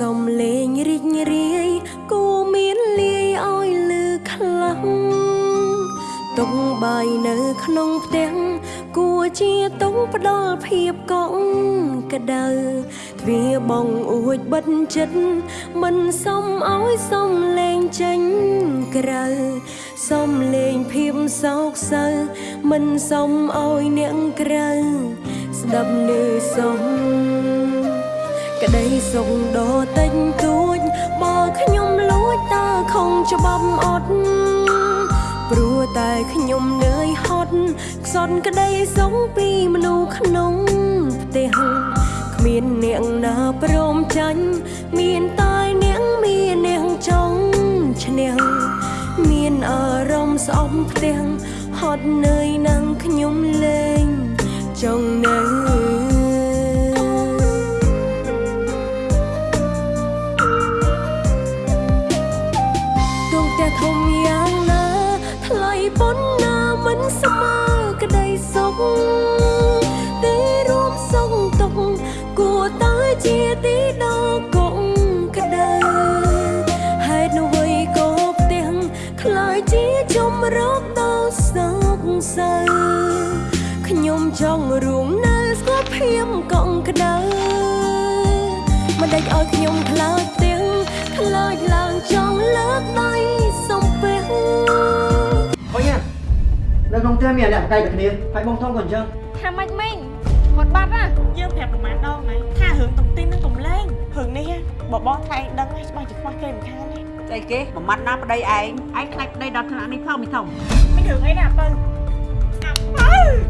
សំលេងរីករាយគួមានលាយឲ្យលឺខ្លាំងទុកបាយនៅក្នុងផ្ទះគួជាទុកផ្ដល់ភាពកក់ក្ដៅទ្វារបងអួចបិទចិត្តមិនសមឲ្យសំលេងចេញក្រៅសំលេងភាពសោកសៅមិនសមឲ្យអ្នកក្រៅស្ដាប់នៅសំ ក្តីសុខដ៏តិចតួចបើខ្ញុំលួចតើខំច្បាប់អត់ព្រោះតែខ្ញុំនឿយហត់ខ្សត់ក្តីសុខពីមនុស្សក្នុងផ្ទះគ្មានអ្នកណាព្រមចាញ់មានតែអ្នកមានអ្នកចង់ឈ្នះមានអារម្មណ៍ស្អប់ផ្ទះហត់នឿយនឹងខ្ញុំលេងចង់នៅ ខ្ញុំខ្លាចទាំងខ្លាចឡើងចង់លើកដៃសំពះអុយណានៅក្នុងផ្ទះមានអ្នកបកៃតែគ្នាហើយបងធំក៏អញ្ចឹងថាម៉េចមិញគាត់បាត់ណាយើងប្រាប់ប្រមាណដងហើយថារឿងតុងទីននឹងកំលែងរឿងនេះបបោះថៃដឹងហើយច្បាស់ជាខ្វះគេមិនខានទេស្អីគេបំបត្តិណាប្តីឯងឯងខ្លាចប្តីដល់ថ្នាក់នេះផងមីធំមានរឿងអីណាបើអា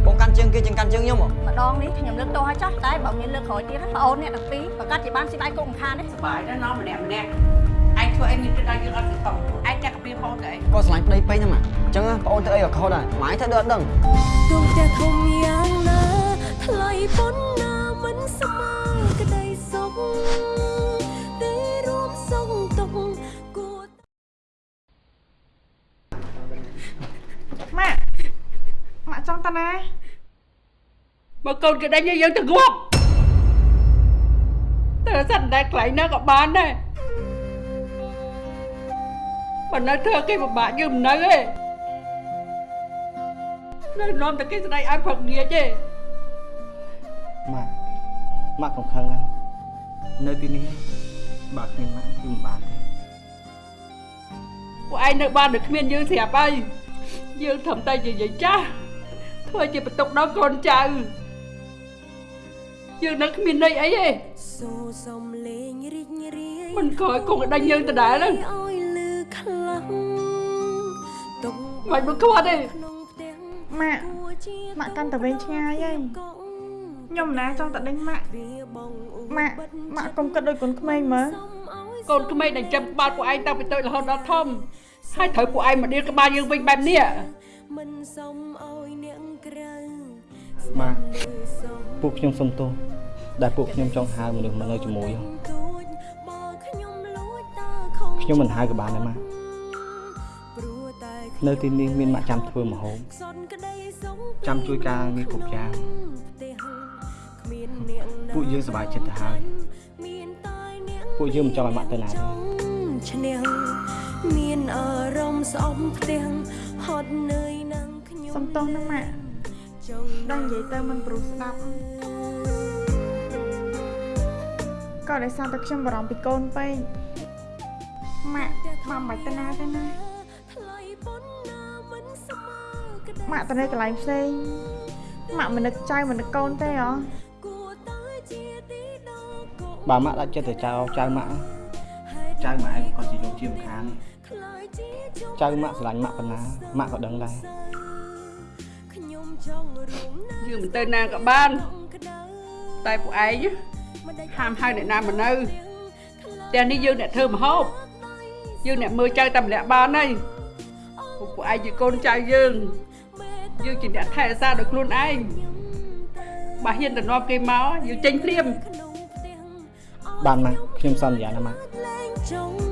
បើបងកាន់ជើងគេជាងកាន់ជើងខ្ញុំហ៎ម្ដងនេះខ្ញុំលើកទោសឲ្យចោះតែបើមានលើកក្រោយទៀតណាប្អូនអ្នកទាំងពីរប្រកាសជាបានស៊ីដៃគុកមិនខានទេសប្បាយណាស់ណោះម្នាក់ម្នាក់ឯងធ្វើអីមានទៅដល់យើងអត់ទៅតោះឯងចាក់កាពីផងទៅអីក៏ឆ្លាញ់ប្តីពេញហ្នឹងម៉ាអញ្ចឹងបងអូនទៅអីក៏ខុសដែរម៉ែធ្វើដូចអត់ដឹងដួងផ្ទះធំយ៉ាងណាថ្លៃប៉ុណ្ណា ចង់តាណាបើកូនគេដេញយើងទៅងាប់តែសិនតែខ្លាញ់ណាក៏បានដែរបើនៅធ្វើគេពិបាកយើងមិននៅទេនៅនាំតែគេស្ដីឲ្យផឹកងាចទេម៉ាក់ម៉ាក់កុំខឹងណានៅទីនេះបើគ្មានម៉ាក់គឺមិនបានទេពួកឯងនៅបានដូចគ្មានយើងស្រាប់ហើយយើងត្រឹមតែជាយាយចាស់ ធ្វើជាបន្ទុកដល់កូនចៅយើងនៅគ្មានន័យអីទេសូរសំលេងរីករាយមិនក្រោយគង់ដេញយើងដដែលហ្នឹងឲ្យលឺខ្លាំងទុកមិនមកខ្វាត់ទេក្នុងផ្ទះម៉ាក់គួរជាម៉ាក់កាន់តែវែងឆ្ងាយហើយកងខ្ញុំមិនណាចង់តែដេញម៉ាក់វាបងអ៊ូម៉ាក់ម៉ាក់កុំគិតដូចកូនក្មេងមើលកូនក្មេងដែលចាំក្បាលពួកឯងតាំងពីតូចរហូតដល់ធំហើយត្រូវពួកឯងមកដៀលក្បាលយើងវិញបែបនេះមិនសមឲ្យអ្នក ក្រៅម៉ាក់លើសមពួកខ្ញុំសុំទោសដែលពួកខ្ញុំចង់ហៅមនុស្សមកនៅជាមួយទួចបើខ្ញុំលួចតើខំខ្ញុំមិនហៅក៏បានដែរម៉ាក់ព្រោះតែនៅទីនេះមានម៉ាក់ចាំធ្វើម្ហូបខ្សត់ក្តីសុខចាំជួយការងារគ្រប់យ៉ាងផ្ទះគ្មានអ្នកណាពួកយើងសប្បាយចិត្តទៅហើយមានតែអ្នកពួកយើងមិនចង់ឲ្យម៉ាក់ទៅណាទេឈ្នះមានអារម្មណ៍ស្អប់ផ្ទះហត់នឿយនឹងខ្ញុំសុំទោសណាម៉ាក់ចង់ ដល់និយាយទៅមិនព្រោះស្ដាប់ក៏ដោយសារតែខ្ញុំបារម្ភពីកូនពេកម៉ាក់ម៉ាក់មិនបាច់ទៅណាទេណាថ្លៃប៉ុណ្ណាមិនស្មើក្តីម៉ាក់ទៅនៅកន្លែងផ្សេងម៉ាក់មិននឹកចៅមិននឹកកូនទេហ៎គួរតែជាទីដល់កូនបើម៉ាក់ដាក់ចិត្តទៅចៅចៅម៉ាក់ចៅម៉ាក់ក៏ជាយកជាមិនខានខ្លាយជាជុំចៅម៉ាក់ស្រឡាញ់ម៉ាក់ប៉ុណ្ណាម៉ាក់ក៏ដឹងដែរខ្ញុំចង់រួមនៅ យើងមិនទៅណាក៏បានក្តៅតែពួកឯងមិនដេចហាមហៅអ្នកណាមកនៅផ្ទះនេះយើងអ្នកធ្វើម្ហូបយើងអ្នកមើលចៅតែម្នាក់បានហើយពួកពួកឯងជាកូនចៅយើងយើងជាអ្នកថែរក្សាដោយខ្លួនឯងបើហ៊ានទៅនាំគេមកយើងចេញភ្លាមក្នុងផ្ទះបានម៉ាក់ខ្ញុំសន្យាណាម៉ាក់លែងចង់នៅ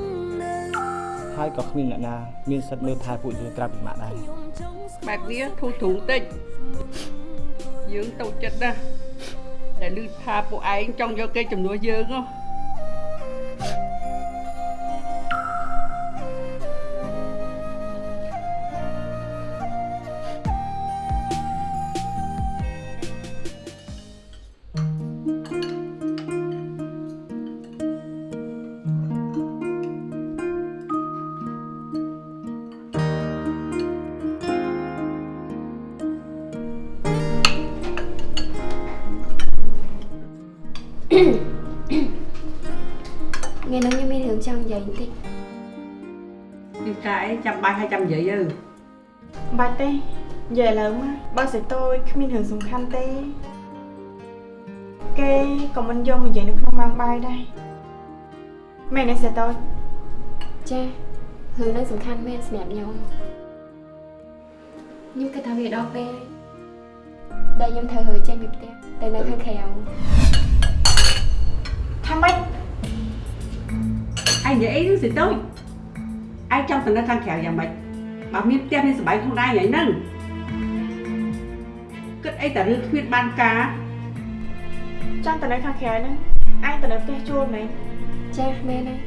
ហើយក៏គ្មានអ្នកណាមានសិទ្ធិមើលថែពួកយើងក្រៅពីម៉ាក់ដែរខ្ញុំចង់ស្បែបនេះធូរទ្រូងតិចយើងតូចចិត្តណាស់ដែលឮថាពួកឯងចង់យកគេជំនួសយើងហ៎ ចាំបាយហើយចាំនិយាយទៅបាច់ទេនិយាយឥឡូវមកបើសិតយគ្មានរឿងសំខាន់ទេ គេក៏មិនយកមកនិយាយនៅក្នុងម៉ោងបាយដែរមែនទេសិតយចារឿងហ្នឹងសំខាន់មែនសម្រាប់ខ្ញុំខ្ញុំគិតថាវាដល់ពេលដែលខ្ញុំត្រូវរើចេញពីផ្ទះទៅនៅខាងក្រៅថាម៉េចឯងនិយាយអីនឹងសិតូច ឯងចង់ទៅនៅខាងក្រៅយ៉ាងម៉េចបើមានផ្ទះមានសបាយខ្លួនឯងហ្នឹងគិតអីតែរឿងគ្មានបានការចង់ទៅនៅខាងក្រៅហ្នឹងឯងទៅនៅផ្ទះជួលមែនចាមែនហើយ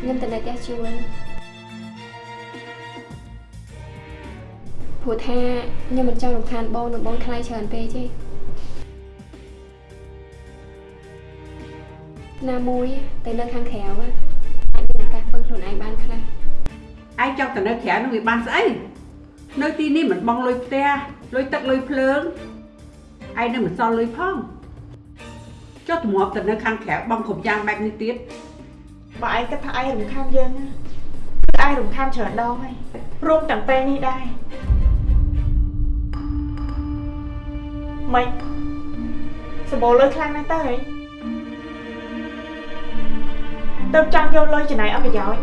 ខ្ញុំទៅនៅផ្ទះជួលព្រោះថាខ្ញុំមិនចង់រំខានបងនិងបងថ្លៃច្រើនពេកទេណាមួយទៅនៅខាងក្រៅอะអា ឯងចង់ទៅនៅក្រៅនឹងវាបានស្អីនៅទីនេះមិនបងលុយផ្ទះលុយទឹកលុយភ្លើងឯងនឹងមិនសល់លុយផងចុះទម្លាប់ទៅនៅខាងក្រៅបងគ្រប់យ៉ាងបែបនេះទៀតបើឯងគិតថាឯងរំខានយើងណាគឺឯងរំខានច្រើនដងហើយរួមទាំងពេលនេះដែរម៉េចសម្បូរលុយខ្លាំងណាស់ទៅហីទៅចង់យកលុយចំណាយអត់ប្រយោជន៍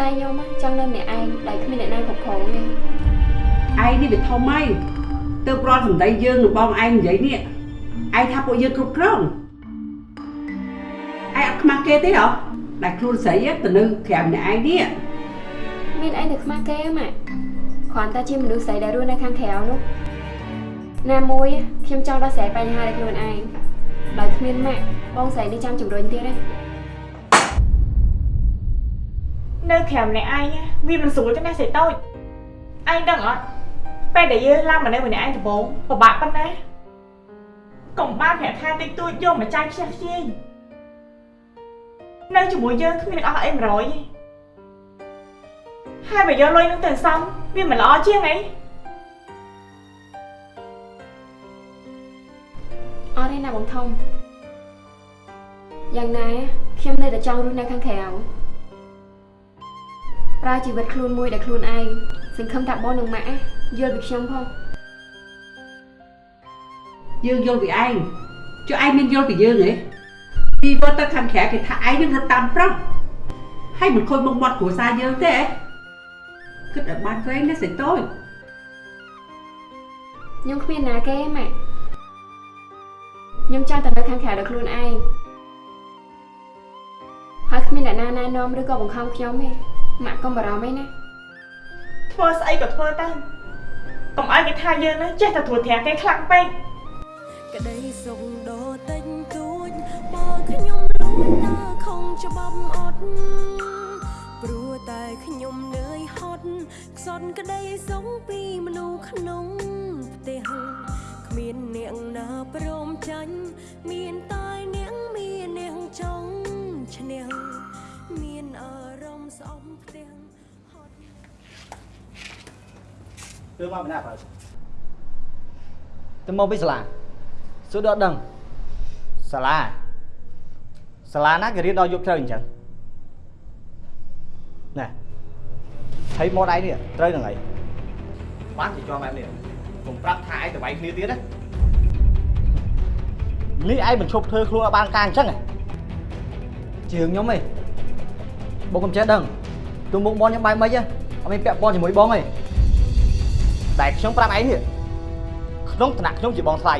តែខ្ញុំอะចង់នៅម្នាក់ឯងដែលគ្មានអ្នកណាគ្រប់គ្រងទេឯងនេះវាធំហើយទៅប្រន់សម្ដីយើងនឹងបងឯងនិយាយនេះឯងថាពួកយើងគ្រប់គ្រងឯងអត់ខ្មាស់គេទេហ៎ដែលខ្លួនស្រីទៅនៅក្រៅម្នាក់ឯងនេះមានអីនៅខ្មាស់គេម៉ាក់គ្រាន់តែជាមនុស្សស្រីដែលរស់នៅខាងក្រៅនោះណាមួយខ្ញុំចង់ដោះស្រាយបញ្ហាដោយខ្លួនឯងដោយគ្មានម៉ាក់បងស្រីនេះចាំជំរុញទៀតទេ នៅក្រៅម្នាក់ឯងណាវាមិនស្រួលទេណាសេតូចឯងដឹងអត់ពេលដែលយើងឡើងមកនៅម្នាក់ឯងដំបូងពិបាកប៉ុណ្ណាកុំបានប្រាក់ខែតិចតួចយកមកចាយខ្ជះខ្ជាយនៅជាមួយយើងគ្មាននឹងអស់អី100ទេហើយបើយកលុយនឹងទៅសំវាមិនល្អជាងអីអត់ទេណាបងធំយ៉ាងណាខ្ញុំនៅតែចង់រស់នៅខាងក្រៅ ប្រើជីវិតខ្លួនមួយដែលខ្លួនឯងសង្ឃឹមថាបងនិងម៉ាក់យល់ពីខ្ញុំផងយើងយល់ពីឯងចុះឯងមានយល់ពីយើងហ៎ពីវត្តទៅខាងក្រៅគេថាឯងនឹងរត់តាមប្រុសហើយមិនខូចមុខមាត់គ្រួសារយើងទេហ៎គិតឲ្យបានវែងណាសេតូចខ្ញុំគ្មានណាគេទេម៉ាក់ខ្ញុំចង់តែនៅខាងក្រៅដោយខ្លួនឯងហើយគ្មានអ្នកណាណែនាំឬក៏បង្ខំខ្ញុំទេ ម៉ាក់កុំបារម្ភអីណាធ្វើស្អីក៏ធ្វើទៅកុំឲ្យគេថាយើងណាចេះតែត្រួតត្រាគេខ្លាំងពេកក្តីសុខដ៏តិចតួចបើខ្ញុំលួចដើរខំច្បាប់អត់ព្រោះតែខ្ញុំនឿយហត់ខ្សត់ក្តីសុខពីមនុស្សក្នុងផ្ទះគ្មានអ្នកណាព្រមចាញ់មានតែអ្នកមានអ្នកចង់ឈ្នះមានអារម្មណ៍ស្អប់ផ្ទះហត់ ទើបមកបណ្ណាបើទៅមកពីសាលាសួរដល់ដឹងសាលាសាលាណាគេរៀនដល់យប់ជ្រៅអញ្ចឹងណែហើយមកដៃនេះត្រូវនឹងអីបានជាជាប់បែបនេះកុំប្រាប់ថាឯងទៅវាយគ្នាទៀតណានេះឯងមិនឈប់ធ្វើខ្លួនឲ្យបានការអញ្ចឹងហ៎ជារឿងខ្ញុំឯងបងកុំចេះដឹងទូមុខបងខ្ញុំបែបមិនហ៎អត់មានពាក់ព័ន្ធជាមួយបង ទេតែខ្ញុំប្រាប់ឯងនេះក្នុងឋានៈខ្ញុំជាបងថ្លៃ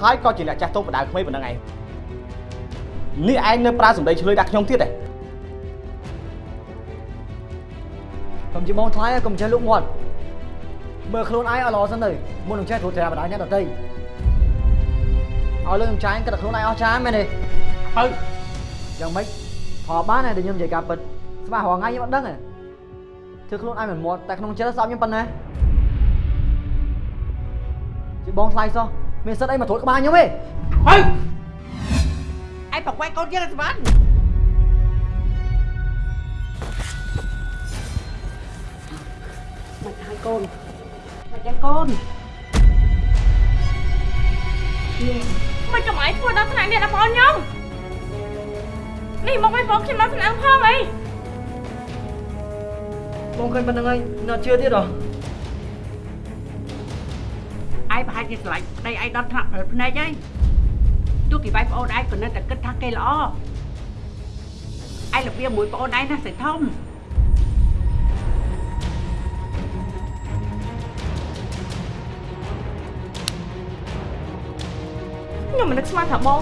ហើយក៏ជាអ្នកចាស់ទុំបដៅក្មេងប៉ុណ្ណឹងឯងនេះឯងនៅប្រើសម្ដីឆ្លើយដាក់ខ្ញុំទៀតទេខ្ញុំជាបងថ្លៃកុំចេះលុកមាត់មើលខ្លួនឯងឲ្យល្អសិនទៅមុននឹងចេះត្រួតត្រាបដៅអ្នកដទៃឲ្យលើខ្ញុំចាញ់គិតតែខ្លួនឯងអស់ចាមែនទេហើយយ៉ាងម៉េចផលបានហើយដែលខ្ញុំនិយាយការពិតស្មារហងៃខ្ញុំអត់ដឹងទេធ្វើខ្លួនឯងមិនមាត់តែក្នុងចិត្តស្អប់ខ្ញុំប៉ុណ្ណា chị bon thay sao mình sẽ đây mà thổi các ba nhau ấy ហើយឯងប្រកែកកូនយើងទៅបានមិនហើយកូនមិនចឹងកូនមិនចាំឯងធ្វើដល់ថ្នាក់នេះដល់បងខ្ញុំនេះមកឲ្យបងខ្ញុំដល់ថ្នាក់ផងអីបងឃើញប៉ុណ្្នឹងហើយនៅជឿទៀតហ៎ ឯងប្រហែលជាស្រឡាញ់ប្តីឯងដល់ថ្នាក់ប្រើភ្នែកហើយទោះគេវាយប្អូនឯងក៏នៅតែគិតថាគេល្អឯងរបៀបមួយប្អូនឯងណាស្រីធំខ្ញុំមិននឹកស្មានថាបង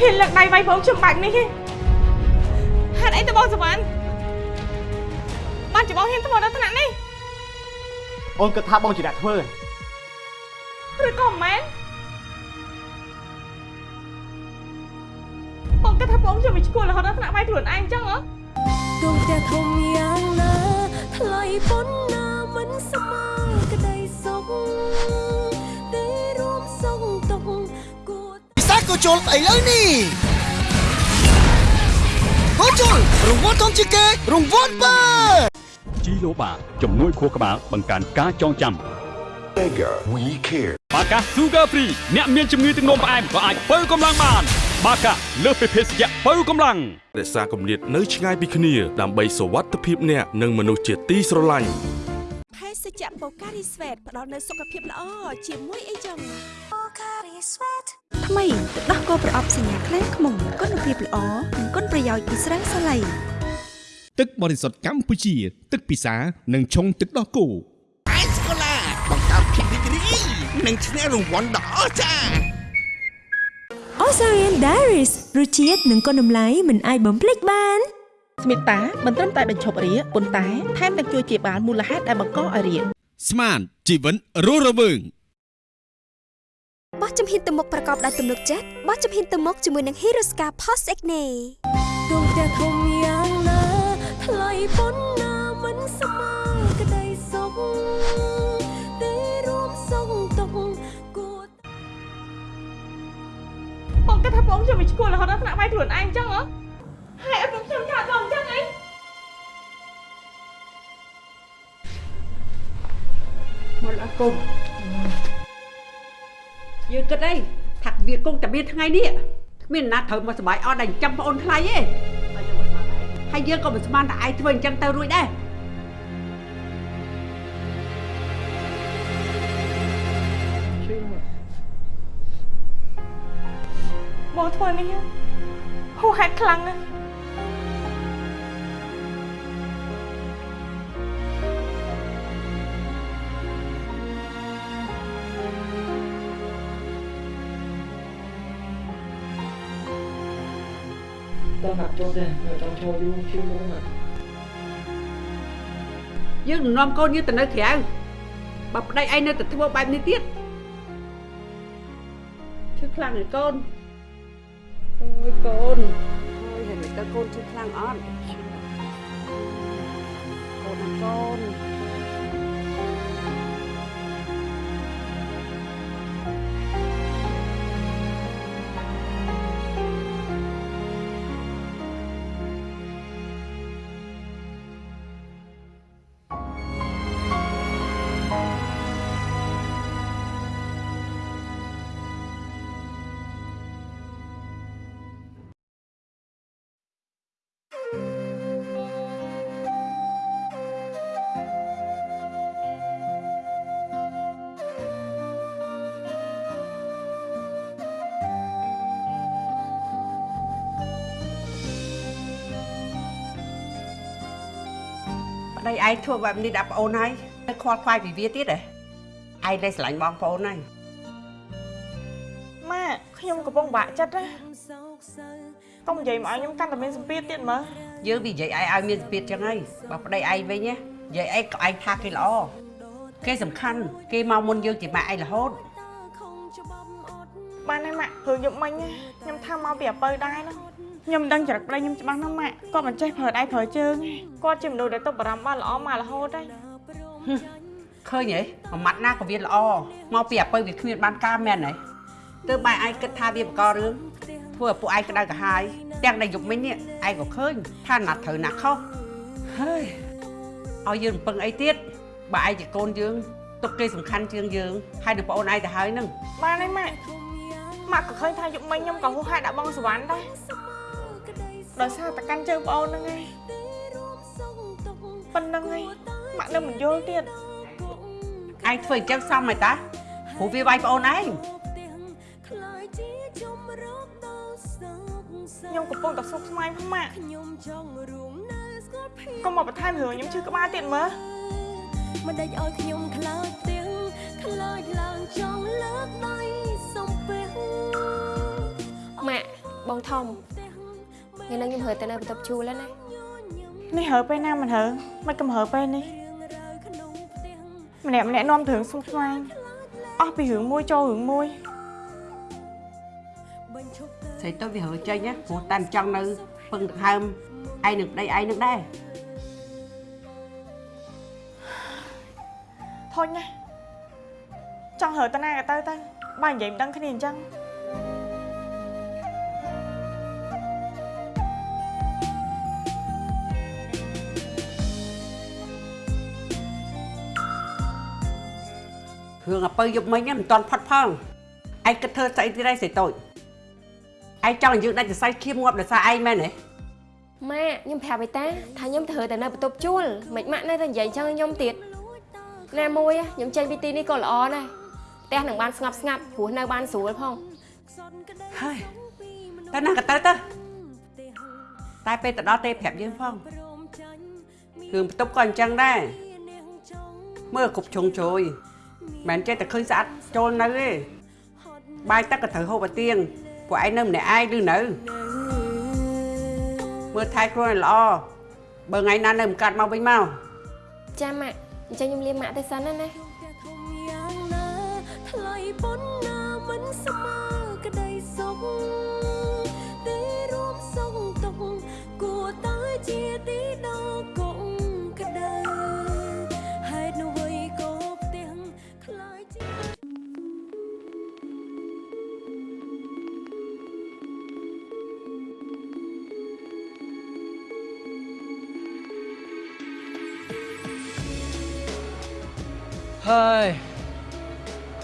ហ៊ានលើកដៃវាយបងខ្ញុំបែបនេះទេហេតុអីទៅបងសវណ្ណបានជាបងហ៊ានធ្វើដល់ថ្នាក់នេះអូនគិតថាបងជាអ្នកធ្វើ ឬក៏មិនមែនបងគិតថាបងខ្ញុំមិនឈ្គួលរហូតដល់ថ្នាក់វាយខ្លួនឯងអញ្ចឹងហ៎ដួងផ្ទះធំយ៉ាងណាថ្លៃប៉ុណ្ណាមិនស្មើក្តីសុខទេរួមសុខទុក្ខគួរពិសាក៏ជុលឥឡូវនេះក៏ជុលរង្វាន់ធំជាងគេរង្វាន់បើជីឡូបាជំនួយខួរក្បាលបង្កើនការចងចាំ Mega We Care បាកា Sugar Free អ្នកមានជំងឺទឹកនោមផ្អែមក៏អាចបើកម្លាំងបាន បាកាលើសពីភេសជ្ជៈបើកម្លាំងរក្សាគម្លាតនៅឆ្ងាយពីគ្នាដើម្បីសុវត្ថិភាពអ្នកនិងមនុស្សជាទីស្រឡាញ់ភេសជ្ជៈបូការីស្វេតផ្ដល់នូវសុខភាពល្អជាមួយអីចឹងបូការីស្វេតថ្មីទឹកដោះគោប្រអប់សញ្ញាខ្លែងខ្មុំគុណភាពល្អនិងគុណប្រយោជន៍ពីស្រាសាឡៃទឹកបរិសុទ្ធកម្ពុជា ទឹកពិសា និងឆុងទឹកដោះគោ និងឈ្នះរង្វាន់ដ៏អស្ចារ្យ Osarian Diaries រសជាតិនិងគុណតម្លៃមិនអាចបំភ្លេចបានស្មិតាមិនត្រឹមតែបញ្ឈប់រាគប៉ុន្តែថែមទាំងជួយជាបាលមូលហេតុដែលបង្កឲ្យរាគស្មានជីវិតរស់រវើងបោះជំហានទៅមុខប្រកបដោយទំនុកចិត្តបោះជំហានទៅមុខជាមួយនឹង Hiroska Post Acne ដួងផ្ទះធំយ៉ាងណាថ្លៃប៉ុណ្ណាមិន បងគិតថាបងខ្ញុំមិនឈ្គួលរហូតដល់ថ្នាក់វាយខ្លួនឯងអញ្ចឹងហ៎ហេតុអីបងខ្ញុំថាបងអញ្ចឹងអីមកអើកូនយើងគិតអីថាវាគង់តែមានថ្ងៃនេះគ្មានណាត្រូវមកសុបាយអត់ដែលចិញ្ចឹមប្អូនថ្លៃទេហើយយើងក៏មិនស្មានតែឯងធ្វើអញ្ចឹងទៅរួចដែរ បងធ្វើនេះហួសហេតុខ្លាំងណាស់តើហាក់ចូលទេនៅចង់ឈរយូរជឿមកណាយើងនឹងនាំកូនយើងទៅនៅក្រៅបើប្តីឯងនៅតែធ្វើបែបនេះទៀតឈឺខ្លាំងហើយកូន អូយកូនអូយហើយមិនទៅកូនឈឺខ្លាំងអត់កូនណាកូន ប្តីឯងធ្វើបែបនេះដាក់ប្អូនហើយទៅខ្វល់ខ្វាយពីវាទៀតហ៎ឯងដែលស្រឡាញ់បងប្អូនហើយម៉ាក់ខ្ញុំកំពុងបាក់ចិត្តណាកុំនិយាយមកឲ្យខ្ញុំកាន់តែមានសម្ពាធទៀតមើលយើងវានិយាយឯងឲ្យមានស្ពាតចឹងហើយបើប្តីឯងវិញណានិយាយឯងក៏ឯងថាគេល្អគេសំខាន់គេមកមុនយើងជាម៉ាក់ឯងរហូតបានហើយម៉ាក់ព្រោះខ្ញុំមិញណាខ្ញុំថាមកពីអពៅដែរណា ខ្ញុំមិនដឹងចរិតប្តីខ្ញុំច្បាស់ណាស់ម៉ាក់គាត់មិនចេះប្រើដៃប្រើជើងទេគាត់ជាមនុស្សដែលទុកបារម្ភបានល្អមករហូតហើយឃើញហ៎មួយម៉ាត់ណាក៏វាល្អមកពីអពៅវាគ្មានបានការមែនហ៎ទើបបែរឯងគិតថាវាបករឿងធ្វើឲ្យពួកឯងក្តៅក្រហាយទាំងដែលយប់មិញនេះឯងក៏ឃើញថាណាត់ត្រូវណាខុសហើយឲ្យយើងរំពឹងអីទៀតបើឯងជាកូនយើងទុកគេសំខាន់ជាងយើងហើយនឹងប្អូនឯងទៅហើយនឹងបានហើយម៉ាក់ម៉ាក់ក៏ឃើញថាយប់មិញខ្ញុំក៏ហួសហេតុដាក់បងសវណ្ណដែរ ដោយសារតែកាន់ជើងប្អូនហ្នឹងឯងបប៉ុណ្្នឹងហើយម៉ាក់នៅមិនយល់ទៀតឯងធ្វើអញ្ចឹងសមហើយតាព្រោះវាវាយប្អូនឯងខ្ញុំកំពុងតែសុខស្មាយផងម៉ាក់ខ្ញុំចង់រួមនៅស្គាល់ភាពកុំមកបន្ថែមរឿងខ្ញុំឈឺក្បាលទៀតមើលមិនដេចឲ្យខ្ញុំខ្លាចទាំងខ្លាចឡើងចង់លើកដៃសំពះម៉ាក់បងធំ ថ្ងៃនេះខ្ញុំហើទៅនៅបន្ទប់ជួលហើយណានេះហើពេលណាមិនហើមិនកំហើពេលនេះម្នាក់ម្នាក់នាំទៅរឿងសុខស្មាយអស់ពីរឿងមួយចូលរឿងមួយស្រីទៅវាហើចេញណាព្រោះតែមិនចង់នៅពឹងដង្ហើមឯងនឹងប្តីឯងនឹងដែរធុញណាចង់ហើទៅណាក៏ទៅទៅបើនិយាយមិនដឹងគ្នាអញ្ចឹង រឿងអពៅយប់មិញហ្នឹងមិនទាន់ផុតផងឯងគិតធ្វើស្អីទៀតឯងស្រីតូចឯងចង់ឲ្យយើងដាច់សរសៃឈាមងាប់ដោយសារឯងមែនទេម៉ាក់ខ្ញុំប្រាប់ឯតាថាខ្ញុំទៅទៅនៅបន្ទប់ជួលមិនម៉ាក់នៅតែនិយាយអញ្ចឹងឲ្យខ្ញុំទៀតណាមួយខ្ញុំចេញពីទីនេះក៏ល្អដែរផ្ទះនឹងបានស្ងប់ស្ងាត់ព្រោះនៅបានស្រួលផងហើយតែណាក៏ទៅទៅតែពេលទៅដល់ទេប្រាប់យើងផងរឿងបន្ទប់ក៏អញ្ចឹងដែរមើលគប់ជុងជួយ មិនមែនចេះតែឃើញស្អាតចូលនៅទេបាយទឹកក៏ត្រូវហូបឲ្យទៀងពួកឯងនៅម្នាក់ឯងឬនៅមើលថែខ្លួនឲ្យល្អបើថ្ងៃណានៅមិនកាត់មកវិញមកចាំម៉ាក់អញ្ចឹងខ្ញុំលាម៉ាក់ទៅសិនណាណាយ៉ាងណាថ្លៃប៉ុណ្ណាមិនស្មើ ហើយ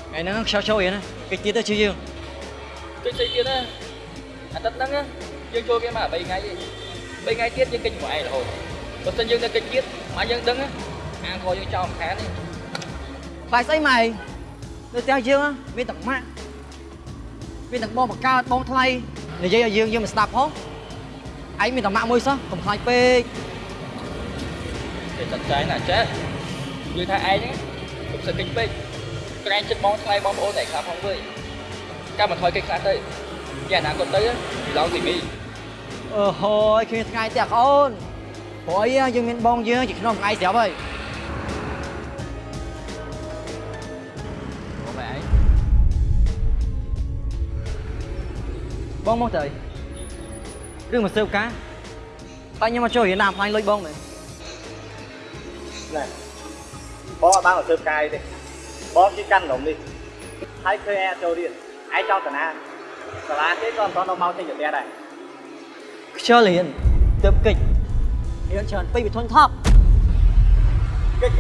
ថ្ងៃហ្នឹងខ្យល់ចូលរៀនណាកិច្ចទៀតទៅជាយើងកិច្ចស្អីទៀតណាអាទិត្យហ្នឹងណាយើងចូលគេមក3ថ្ងៃឯង3ថ្ងៃទៀតយើងកិច្ចមួយឯងរហូតបើមិនយើងនៅកិច្ចទៀតមកយើងដឹងណាអាងខយើងចោលមិនខានទេខ្លាចស្អីម៉ែនៅផ្ទះយើងណាមានតែម៉ាក់មានតែបងបកើតបងថ្លៃនិយាយឲ្យយើងយើងមិនស្ដាប់ផងឯងមានតែម៉ាក់មួយសោះកុំខ្លាចពេកគេចាត់ចែងណាចេះយើងថាឯងហ្នឹងកុំ សឹកកិច្ចពេកក្រែងចិត្តបងថ្លៃបងប្អូនតែខ្លះផងវើយចាំមកថយកិច្ចខ្លះទៅយ៉ាងណាគាត់ទៅឡងទីមីអឺហូយគ្មានថ្ងៃទៀតអូនព្រោះអីយើងមានបងយើងជាក្នុងថ្ងៃស្រាប់ហើយបងបែឯងបងមកទៅអីរឿងមកសើបការតែខ្ញុំមកចូលរៀនតាមផ្លាញ់លុយបងមែនណែ បងអត់បានមកធ្វើការអីទេបងជិះកាន់នំនេះហើយឃើញឯងចូលរៀនឯងចង់តាណាសាលាគេក៏មិនតន់មកចេញទៅផ្ទះដែរខ្ជិលរៀនទើបកិច្ចរៀនច្រើនពេកវាធន់ថប់កិច្ច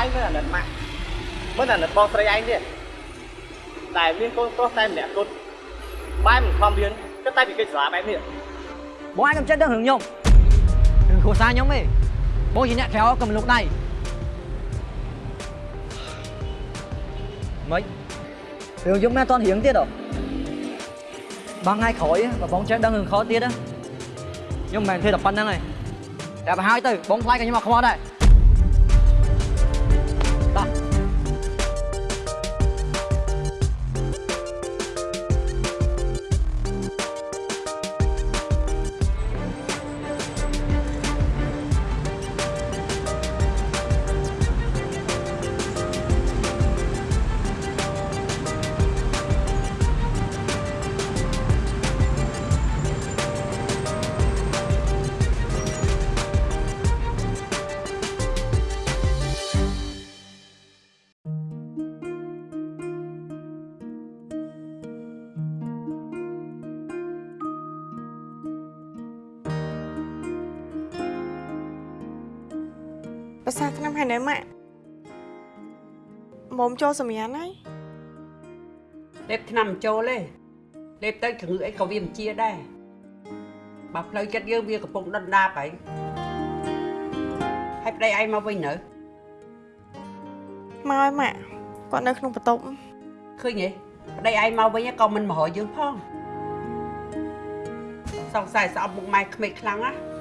ឯងមិនអាណិតម៉ាក់មិន អាណិតបងស្រីឯងទេតែមានកូនប្រុសតែម្នាក់គត់បែរមិនខំរៀនគិតតែពីកិច្មុំចូលសម្រាប់ហើយលេបឆ្នាំមិនចូលទេលេបទៅជំងឺអីក៏វាមិនជាដែរបើផ្លូវចិត្តយើងវាកំពុងដុនដាបហើយហើយប្តីឯងមកវិញនៅមកហើយម៉ាក់គាត់នៅក្នុងបន្ទប់ឃើញទេប្តីឯងមកវិញក៏មិនមករកយើងផងសង្ស័យស្អប់មុខម៉ែក្មេកខ្លាំងណា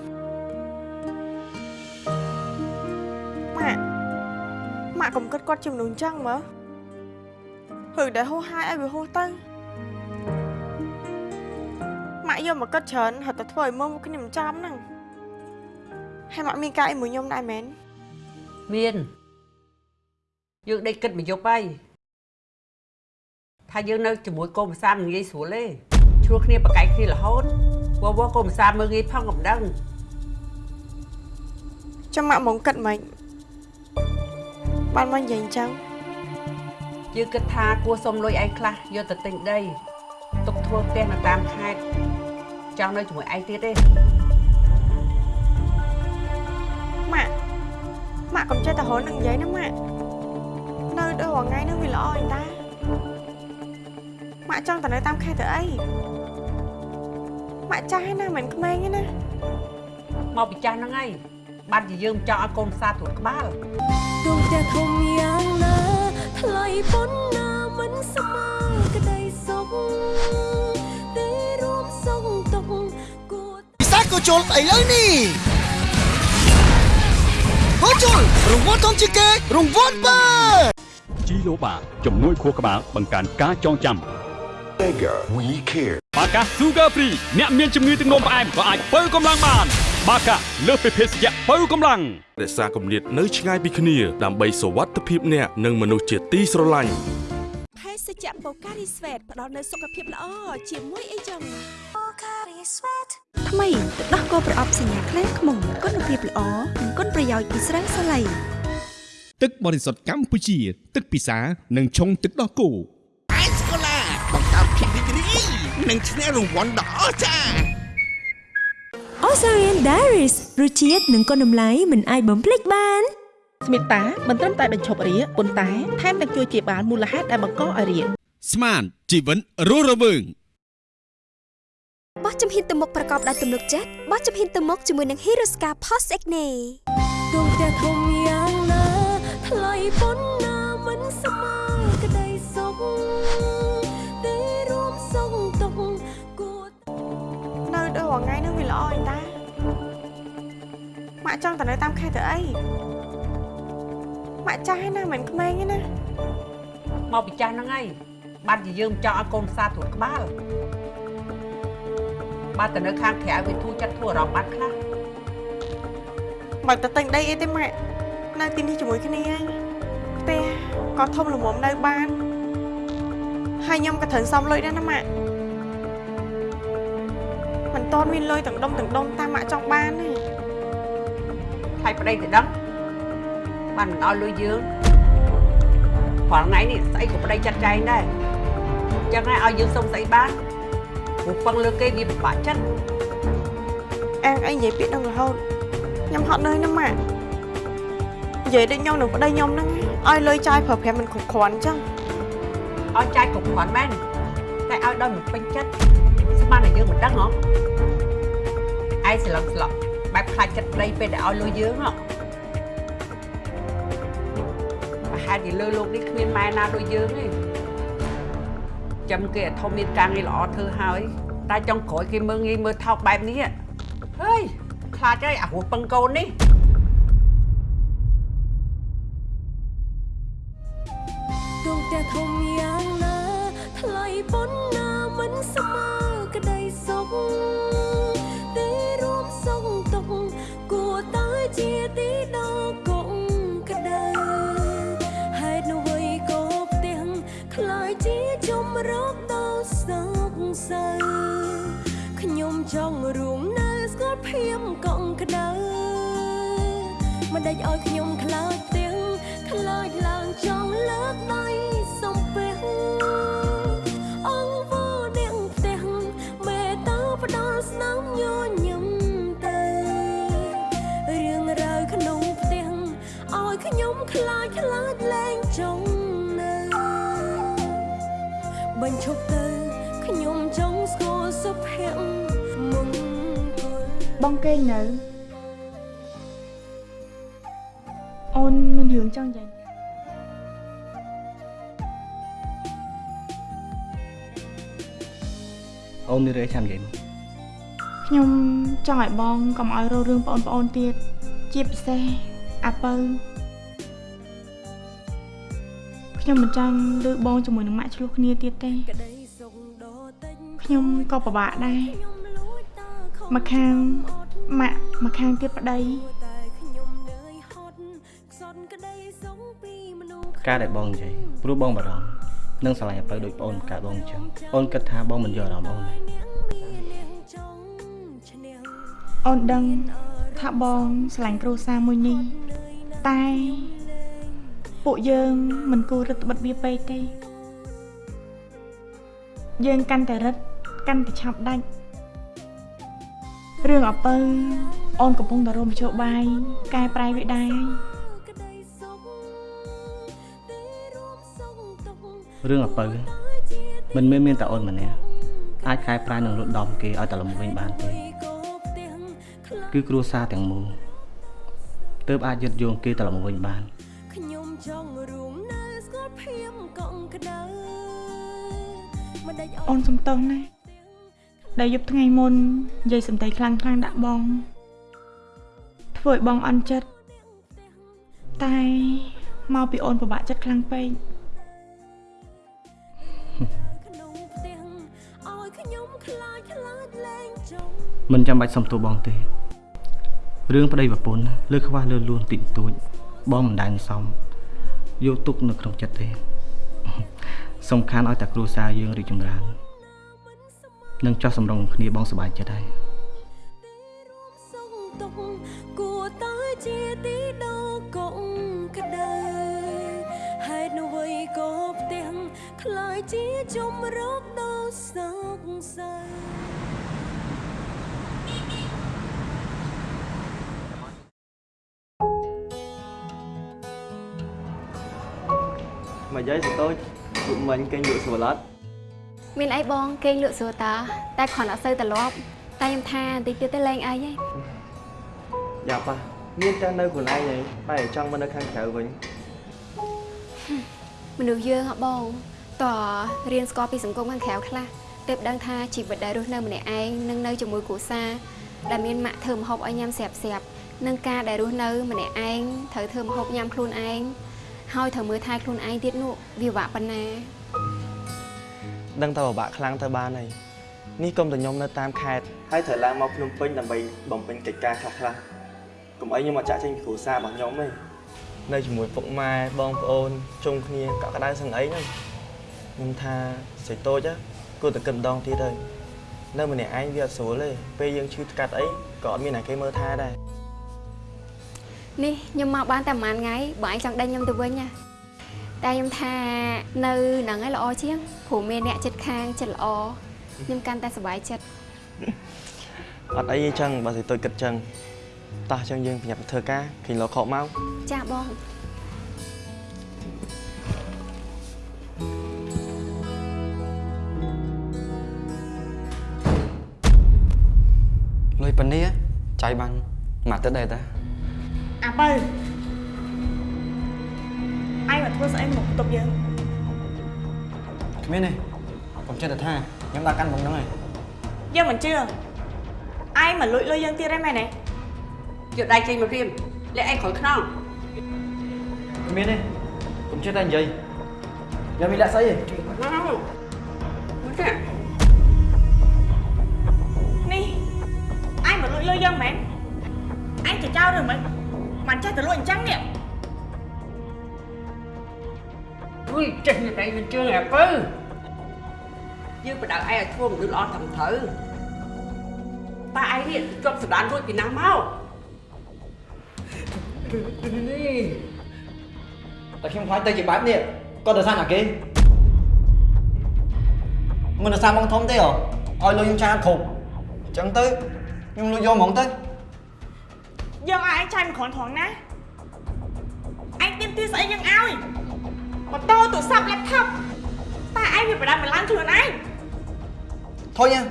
ម៉ាក់កុំគិតគាត់ជាមនុស្សអញ្ចឹងមើលហឺដែលហោះហាយឲ្យវាហោះទៅម៉ាក់យកមកគិតច្រើនហត់តែធ្វើឲ្យមើលមុខគ្នាមិនចំហ្នឹងហើយម៉ាក់មានការអីមួយខ្ញុំដែរមែនមានយើងដេកគិតមួយយប់ហើយថាយើងនៅជាមួយកូនប្រសាមិនងាយស្រួលទេឆ្លោះគ្នាប្រកែកគ្នារហូតវវកូនប្រសាមើលងាយផងកំដឹងចាំម៉ាក់មកគិតមិន បានមកនិយាយអញ្ចឹងយើងគិតថាគួរសុំលុយឯងខ្លះយកទៅទិញដីទុកធ្វើផ្ទះនៅតាមខេត្តចង់នៅជាមួយឯងទៀតទេម៉ាក់ម៉ាក់កុំចេះតែរហនឹងនិយាយណាម៉ាក់នៅដូចរាល់ថ្ងៃនឹងវាល្អអីតាម៉ាក់ចង់តែនៅតាមខេត្តទៅអីម៉ាក់ចាស់ហើយណាមិនក្មេងទេណាមកពីចាស់ហ្នឹងហើយ បានជាយើងចង់ឲ្យកូនផ្សារត្រួតក្បាលដួងផ្ទះធំយ៉ាងណាថ្លៃប៉ុណ្ណាមិនស្មើក្តីសុខទេរួមសុខទុកគួរពិសាក៏ជុលឥឡូវនេះហូជុលរង្វាន់ធំជាងគេរង្វាន់បើជីឡូបាជំនួយខួរក្បាលបង្កើនការចងចាំ Mega We Care បាកា Sugar Free អ្នកមានជំងឺទឹកនោមផ្អែមក៏អាចបើកម្លាំងបាន បាកាលើសពីភេសជ្ជៈបើកម្លាំងរក្សាគម្លាតនៅឆ្ងាយពីគ្នាដើម្បីសុវត្ថិភាពអ្នកនិងមនុស្សជាទីស្រឡាញ់ភេសជ្ជៈបូការីស្វេតផ្ដល់នូវសុខភាពល្អជាមួយអីចឹងបូការីស្វេតថ្មីទឹកដោះគោប្រអប់សញ្ញាខ្លែងខ្មុំគុណភាពល្អនិងគុណប្រយោជន៍ពីស្រាសាឡៃទឹកបរិសុទ្ធកម្ពុជា ទឹកពិសានិងឆុងទឹកដោះគោអេសកូឡាបង្កើតភាពរីករាយនិងឈ្នះរង្វាន់ដ៏អស្ចារ្យ Osarian Diaries រសជាតិនិងគុណតម្លៃមិនអាចបំភ្លេចបានស្មិតតាមិនត្រឹមតែបញ្ឈប់រាគប៉ុន្តែថែមទាំងជួយជាបានមូលហេតុដែលបង្កឲ្យរាគស្មានជីវិតរស់រវើងបោះជំហានទៅមុខប្រកបដោយទំនុកចិត្តបោះជំហានទៅមុខជាមួយនឹង Hiroska Post Acne ដួងផ្ទះធំយ៉ាងណាថ្លៃប៉ុណ្ណាមិនស្មើ រាល់ថ្ងៃនឹងវាល្អអីតាម៉ាក់ចង់តែនៅតាមខេត្តទៅអីម៉ាក់ចាស់ហើយណាមិនក្មេងទេណាមកពីចាស់ហ្នឹងហើយបានជាយើងចង់ឲ្យកូនផ្សារត្រួតក្បាលបានតែនៅខាងក្រៅវាធូរចិត្តធូរអារម្មណ៍បាត់ខ្លះបើតែទិញដីអីទេម៉ាក់នៅទីនេះជាមួយគ្នាឯងផ្ទះក៏ធំល្មមនៅបានហើយខ្ញុំក៏ត្រូវសំលុយដែរណាម៉ាក់ មិនតន់មានលុយទាំងដុំទាំងដុំតាមម៉ាក់ចង់បានទេថ្លៃប្តីទៅដឹងបានមិនឲ្យលុយយើងព្រោះថ្ងៃនេះស្អីក៏ប្តីចាត់ចែងដែរអញ្ចឹងហើយឲ្យយើងសុំស្អីបានព្រោះពឹងលើគេវាពិបាកចិត្តអាងអីនិយាយពាក្យនឹងរហូតខ្ញុំហត់នឿយណាស់ម៉ាក់និយាយដូចខ្ញុំនឹងប្តីខ្ញុំហ្នឹងឲ្យលុយចាយប្រើប្រាស់មិនគ្រប់គ្រាន់អញ្ចឹងឲ្យចាយគ្រប់គ្រាន់មែនតែឲ្យដល់មិនពេញចិត្ត ស្មានតែយើងមិនដឹងហ៎ឯងស្លឹកស្លក់បែបខ្លាចចិត្តប្តីពេលដែលឲ្យលុយយើងហ៎ប្រហែលជាលើលោកនេះគ្មានម៉ែណាដូចយើងទេចាំគេអាធំមានការងារល្អធ្វើហើយ តែចុងក្រោយគេមើងងាយមើលថោកបែបនេះហើយខ្លាចហើយអារោះពឹងកូននេះដួងផ្ទះធំយ៉ាងណាថ្លៃប៉ុណ្ណាមិនស្មើក្តីសុខ ទេរួមសុខទុកគួរតែជាទីដល់កុំក្តៅហេតុនោះអ្វីក៏ផ្ទះខ្លាចជាជំរកដល់សោកសៅខ្ញុំចង់រួមនៅស្គាល់ភាពកក់ក្ដៅមិនដេចឲ្យខ្ញុំខ្លាច ញ្ឈប់ទៅខ្ញុំចង់ស្គាល់សុភមង្គលបងគេងនៅអូនមានរឿងចង់និយាយអូនមានរឿងចាំនិយាយមកខ្ញុំចង់ឲ្យបងកុំឲ្យរករឿងបងប្អូនទៀតជាពិសេសអាពៅ ខ្ញុំមិនចង់លើបងជាមួយនឹងម៉ាក់ឆ្លោះគ្នាទៀតទេខ្ញុំក៏ពិបាកដែរមកខាងម៉ាក់មកខាងទៀតប្តីការដែលបងនិយាយព្រោះបងបារម្ភនឹងស្រឡាញ់អាពៅដូចប្អូនកាបងអញ្ចឹងអូនគិតថាបងមិនយកអារម្មណ៍អូនទេអូនដឹងថាបងស្រឡាញ់គ្រួសារមួយនេះតែ ពួកយើងមិនគួររឹតបន្តឹងវាពេកទេ យើងកាន់តែរឹតកាន់តែឆាប់ដាច់រឿងអពៅអូនកំពុងតែរមជោបាយកែប្រែវាដែររឿងអាពៅមិនមែនមានតែអូនម្នាក់អាចកែប្រែនឹងលុតដំគេឲ្យតែលំវិញបានទេគឺគ្រួសារទាំងមូលទើបអាចยึดយោងគេទៅលំវិញបាន អូនសំទោសណាស់ដែលយប់ថ្ងៃមុននិយាយសំដីខ្លាំងខ្លាំងៗដាក់បង ធ្វើឲ្យបងអន់ចិត្តតែមកពីអូនពិបាកចិត្តខ្លាំងពេកឲ្យខ្ញុំខ្លាចខ្លាចលែងចង់មិនចាំបាច់សុំទោសបងទេរឿងប្តីប្រពន្ធលើខ្វះលើលួនតិចតួចបងមិនដែលសមយកទុកនៅក្នុងចិត្តទេ សំខាន់ឲ្យតែគ្រួសារយើងរីកចម្រើននិងចោះសម្រុងគ្នាបងសប្បាយចិត្តហើយសុងទុកគួរតែជាទីដោកង់ក្ដៅហេតុអ្វីក៏ផ្ទាំងខ្លាចជាជំរកដល់សោកសៅមកយាយសតូច ពុកមិញគេងលក់ស្វឡត់មានអីបងគេងលក់ស្រួលតាតែគ្រាន់អត់សូវត្រឡប់តែខ្ញុំថាបន្តិចទៀតទៅលេងអីហីយ៉ាប៉ះមានតែនៅខ្លួនឯងហើយបែរចង់មកនៅខាងក្រៅវិញមនុស្សយើងហ៎បងតើរៀនស្គាល់ពីសង្គមខាងក្រៅខ្លះទើបដឹងថាជីវិតដែលរស់នៅម្នាក់ឯងនឹងនៅជាមួយគ្រួសារដែលមានម៉ាក់ធ្វើម្ហូបឲ្យញ៉ាំស្រាប់ស្រាប់ៗនិងការដែលរស់នៅម្នាក់ឯងត្រូវធ្វើម្ហូបញ៉ាំខ្លួនឯង ហើយត្រូវមើលថែខ្លួនឯងទៀតនោះវាពិបាកប៉ុណ្ណាដឹងតែពិបាកខ្លាំងទៅបានហើយនេះកុំតែខ្ញុំនៅតាមខេត្តហើយត្រូវឡើងមកភ្នំពេញដើម្បីបំពេញកិច្ចការខ្លះខ្លះៗកុំអីខ្ញុំមកចាក់ចេញពីគ្រួសាររបស់ខ្ញុំទេនៅជាមួយពុកម៉ែបងប្អូនជុំគ្នាកក់ក្ដៅសឹងអីហ្នឹងខ្ញុំថាសេចតូចណាគួរតែគិតម្ដងទៀតហើយនៅម្នាក់ឯងវាអត់ស្រួលទេពេលយើងឈឺថ្កាត់អីក៏អត់មានអ្នកគេមើលថែដែរ នេះខ្ញុំមកបានតែប្រហែលថ្ងៃបើឯងចង់ដេញខ្ញុំទៅវិញណាតែខ្ញុំថានៅហ្នឹងឯងល្អជាងព្រោះមានអ្នកចិត្តខាងចិត្តល្អខ្ញុំកាន់តែសប្បាយចិត្តអត់អីទេចឹងបើសេចតូចគិតចឹងតោះចឹងយើងប្រញាប់ទៅធ្វើការឃើញលោកខកមកចាបងលុយប៉ានេះចាយបានមួយទឹកដែរតា អាបើឯងមកធ្វើស្អីមកបន្ទប់យើងគ្មានទេកុំចេះតែថាខ្ញុំដាក់កាន់បងហ្នឹងហើយយើងមិនជឿឯងមកលួចលុយយើងទៀតហើយមែនទេយកដៃចេញមករៀមលាក់ឯងក្រោយខ្នងគ្មានទេកុំចេះតែនិយាយខ្ញុំមានលាក់ស្អីទេមកចានេះឯងមកលួចលុយយើងមែនឯងចចោលឬមិន មិនចេះទៅលួចអញ្ចឹងនេះអុយចេះនេះឯងមិនជឿអាពើយើងបដៅឯងឲ្យធ្វើមនុស្សល្អត្រឹមត្រូវតែឯងនេះជាប់សណ្ដានរួចពីណាមកនេះតែខ្ញុំខ្លាចទៅជាបែបនេះក៏ដោយសារតែគេមិនដោយសារបងធំទេហ៎ឲ្យលុយខ្ញុំចាយអត់គ្រប់អញ្ចឹងទៅខ្ញុំលុយយកហ្មងទៅ យើងឲ្យឯងចាយមួយគ្រាន់ត្រង់ណាឯងទៀមទាស្អីយើងឲ្យម៉ូតូទូរស័ព្ទ laptop តែឯងវាប្រដាប់បន្លាំខ្លួនឯងធុញណា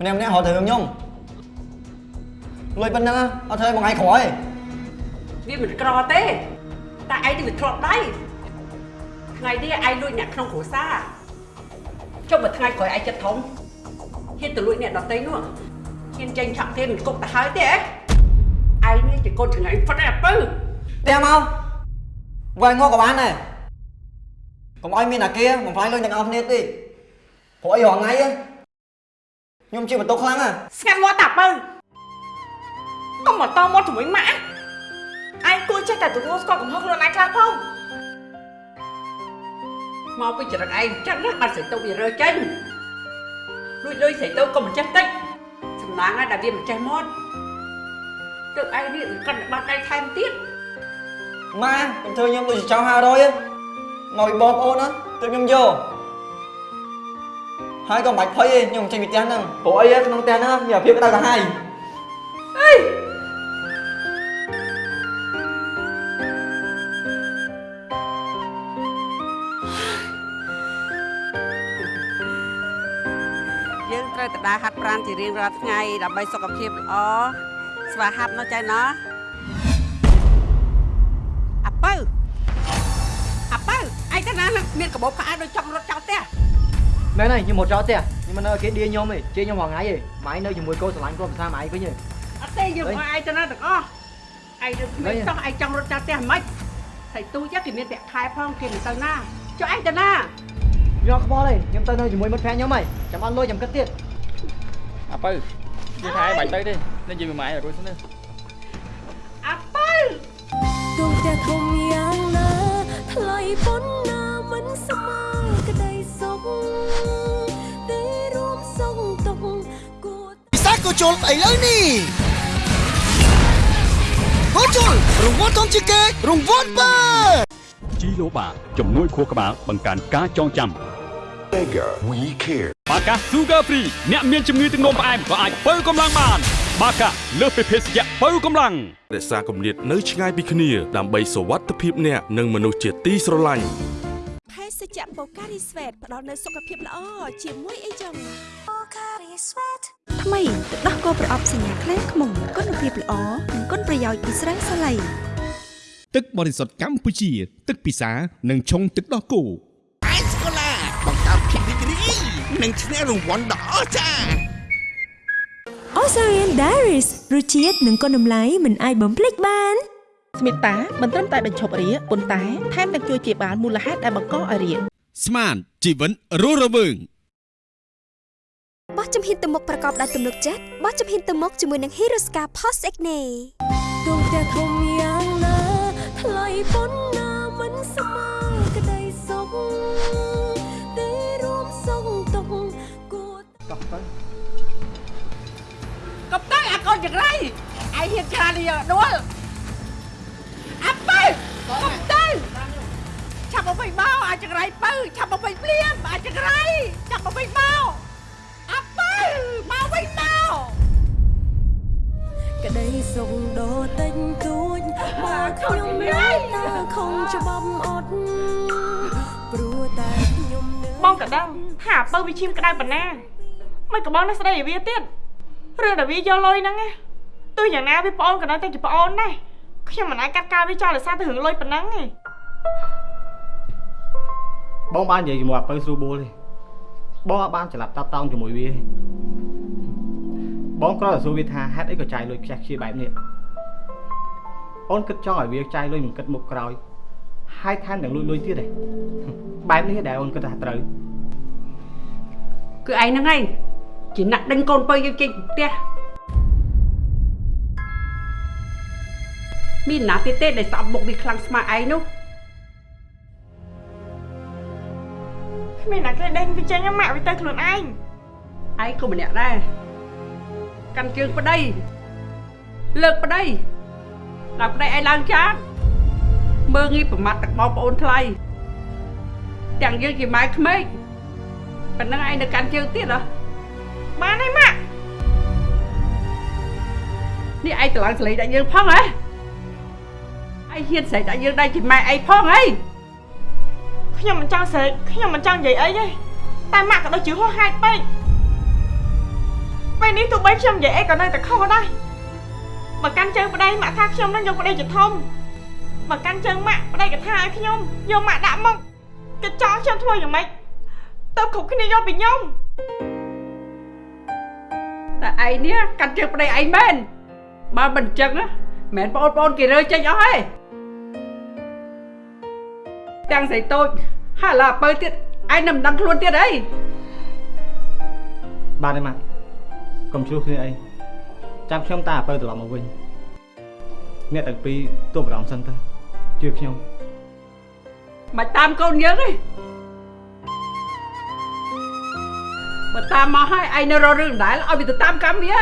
ម្នាក់ម្នាក់រត់ទៅរឿងខ្ញុំលុយប៉ុណ្ណឹងអត់ធ្វើឲ្យបងឯងក្រោយវាមិនក្រទេតែឯងនេះវាធ្លាប់ដៃថ្ងៃនេះឯងលួចអ្នកក្នុងគ្រួសារចុះមួយថ្ងៃក្រោយឯងចិត្តធំហ៊ានទៅលួចអ្នកដទៃនោះហ៊ានចេញឆក់ទៀតគុកទៅហើយទេ ឯងនេះជាកូនចង្អែងហ្វិតឯអពើផ្ទះមកវាយងក៏បានដែរកុំឲ្យមានអាគារបំផ្លាញលុយទាំងអស់គ្នាទេព្រោះអីរងថ្ងៃខ្ញុំជិះបន្ទុកខ្លាំងណាស្ងាត់មាត់តាបើកុំមកតមាត់ជាមួយម៉ាក់ឯងគួរចេះតែទទួលស្គាល់កំហុសខ្លួនឯងខ្លះផងមកពីចរិតឯងអញ្ចឹងណាបាត់ស្រីទៅវារើចេញលួចលុយស្រីទៅក៏មិនចេះតិចសំណាងហើយដែលវាមិនចេះមាត់ ទើបឯងនេះកាន់តែបាត់ដៃថែមទៀតម៉ាកុំធ្វើខ្ញុំដូចជាចោល500មកពីបងប្អូនណាទើបខ្ញុំយកហើយក៏មិនបាច់ភ័យទេខ្ញុំចេញពីផ្ទះហ្នឹងព្រោះអីក្នុងផ្ទះហ្នឹងមានអាភាពក្តៅក្រហាយអេយើងត្រូវទៅដើរហាត់ប្រាណជារៀងរាល់ថ្ងៃដើម្បីសុខភាពល្អ ស្វាហាប់នៅចៃណោះអាពៅអាពៅឯងទៅណាមានកាបូបខោអាវដូចចង់រត់ចោលផ្ទះមែនហើយខ្ញុំមកចោលផ្ទះខ្ញុំមិននៅគេឌីខ្ញុំទេជេរខ្ញុំរាល់ថ្ងៃទេម៉ែនៅជាមួយកូនស្រឡាញ់ខ្លួនភាសាម៉ែវិញទេអត់ទេយើងមកឯងទៅណាទាំងអស់ឯងទៅគ្មានចោះឯងចង់រត់ចោលផ្ទះមិនខ្មិចហើយទូចគេមានប្រាក់ខែផងគេមិនទៅណាចុះឯងទៅណាខ្ញុំខ្វល់ទេខ្ញុំទៅនៅជាមួយមិត្តភក្តិខ្ញុំហើយចាំអត់លុយចាំគិតទៀតអាបើ និយាយថាឯងបាច់ទៅទេនិយាយមួយម៉ែរួចសិនណាអាបើទូផ្ទះធំយ៉ាងណាថ្លៃប៉ុណ្ណាមិនស្មើក្តីសុខទេរួមសុខទុក្ខគួរពិសាក៏ជុលឥឡូវនេះហូជុលរង្វាន់ធំជាងគេរង្វាន់បើជីឡូបាជំនួយខួរក្បាលបង្កើនការចងចាំ Mega We Care បាកា Sugar Free អ្នកមានជំងឺទឹកនោមផ្អែមក៏អាចបើកម្លាំងបាន បាកាលើសពីភេសជ្ជៈបើកម្លាំងរក្សាគម្លាតនៅឆ្ងាយពីគ្នាដើម្បីសុវត្ថិភាពអ្នកនិងមនុស្សជាទីស្រឡាញ់ភេសជ្ជៈបូការីស្វេតផ្ដល់នូវសុខភាពល្អជាមួយអីចឹងបូការីស្វេតថ្មីទឹកដោះគោប្រអប់សញ្ញាខ្លែងខ្មុំគុណភាពល្អនិងគុណប្រយោជន៍ពីស្រាសាឡៃទឹកបរិសុទ្ធកម្ពុជា ទឹកពិសា និងឆុងទឹកដោះគោ និងឈ្នះរង្វាន់ដ៏អស្ចារ្យ Osarian Diaries រសជាតិនិងគុណតម្លៃមិនអាចបំភ្លេចបានស្មិតាមិនត្រឹមតែបញ្ឈប់រាគប៉ុន្តែថែមទាំងជួយជាបាលមូលហេតុដែលបង្កឲ្យរាគស្មានជីវិតរស់រវើងបោះចំហ៊ានទៅមុខប្រកបដោយទំនុកចិត្តបោះចំហ៊ានទៅមុខជាមួយនឹង Hirosca Post Acne ទូផ្ទះធំយ៉ាងណាថ្លៃប៉ុណ្ណាមិនស្មើក្តីសុខ កុំទៅអាកូនចង្រៃឯងហ៊ានច្រានយកដួលអាបើកុំទៅឆាប់មកវិញមកអាចចង្រៃបើឆាប់មកវិញភ្លាមអាចចង្រៃឆាប់មកវិញមកអាបើមកវិញមកក្តីសុខដ៏តិចតួចមកខ្ញុំនៅតែខំច្បាប់អត់ព្រោះតែខ្ញុំនៅបងក៏ដឹងថាអាពៅវាឈាមក្តៅប៉ុណ្ណាមិនក៏បងនៅស្ដីឲ្យវាទៀត រឿងដែលវាយកលុយហ្នឹងណាទោះយ៉ាងណាវាប្អូនក៏នៅតែជាប្អូនដែរខ្ញុំមិនអាចកាត់ការវាចោលដោយសារតែរឿងលុយប៉ុណ្ណឹងទេបងបាននិយាយជាមួយអាពៅស្រួលបួលទេបងអត់បានច្រឡាប់តាប់តោងជាមួយវាទេបងគ្រាន់តែសួរវាថាហេតុអីក៏ចាយលុយខ្ជះខ្ជាយបែបនេះអូនគិតចង់ឲ្យវាចាយលុយមិនគិតមុខក្រោយហើយថែមទាំងលួចលុយទៀតទេបែបនេះដែលអូនគិតថាត្រូវគឺឯងហ្នឹងឯង ជាអ្នកដេញកូនពៅយើងចេញពីផ្ទះមានណាទៀតទេដែលស្អប់មុខវាខ្លាំងស្មើឯងនោះគ្មានអ្នកគេដេញវាចេញម៉ាក់វាទៅខ្លួនឯងឯងក៏ម្នាក់ដែរកាន់ជើងប្តីលើកប្តីដល់ប្តីឯងឡើងចានមើងងាយប្រមាថទឹកបងប្អូនថ្លៃទាំងយើងជាម៉ែក្មេកប៉ុណ្ណឹងឯងនៅកាន់ជើងទៀតហ៎ បានហើយម៉ាក់នេះឯងត្រឡងស្លេកដាក់យើងផងហ៎ឯងហ៊ានស្រែកដាក់យើងដែរជាម៉ែឯងផងហីខ្ញុំមិនចង់ស្រែកខ្ញុំមិនចង់និយាយអីទេតែម៉ាក់ក៏ដូចជាហួសហេតុពេកពេលនេះទោះបីខ្ញុំនិយាយអីក៏នៅតែខុសដែរបើកាន់ជើងប្តីម៉ាក់ថាខ្ញុំនឹងយកប្តីជាធំបើកាន់ជើងម៉ាក់ប្តីក៏ថាឲ្យខ្ញុំយកម៉ាក់ដាក់មកគេចង់ខ្ញុំធ្វើយ៉ាងម៉េចទៅគ្រប់គ្នាយកពីខ្ញុំ តែឯងនេះកាត់ជើងប្តីឯងមែនបើមិនអញ្ចឹងណាមែនបងប្អូនគេរើចេញអស់ហើយទាំងស្រីតូចហើយឡាបើទៀតឯងនឹងមិនដឹងខ្លួនទៀតអីបាទទេម៉ាក់កុំជ្រុះគ្នាអីចាំខ្ញុំតាអាពៅត្រឡប់មកវិញអ្នកទាំងពីរទោះបារម្ភសិនទៅជឿខ្ញុំមិនតាមកូនយើងទេ បើតាមមកហើយឯងនៅរករឿងដដែលឲ្យវាទៅតាមកម្មវា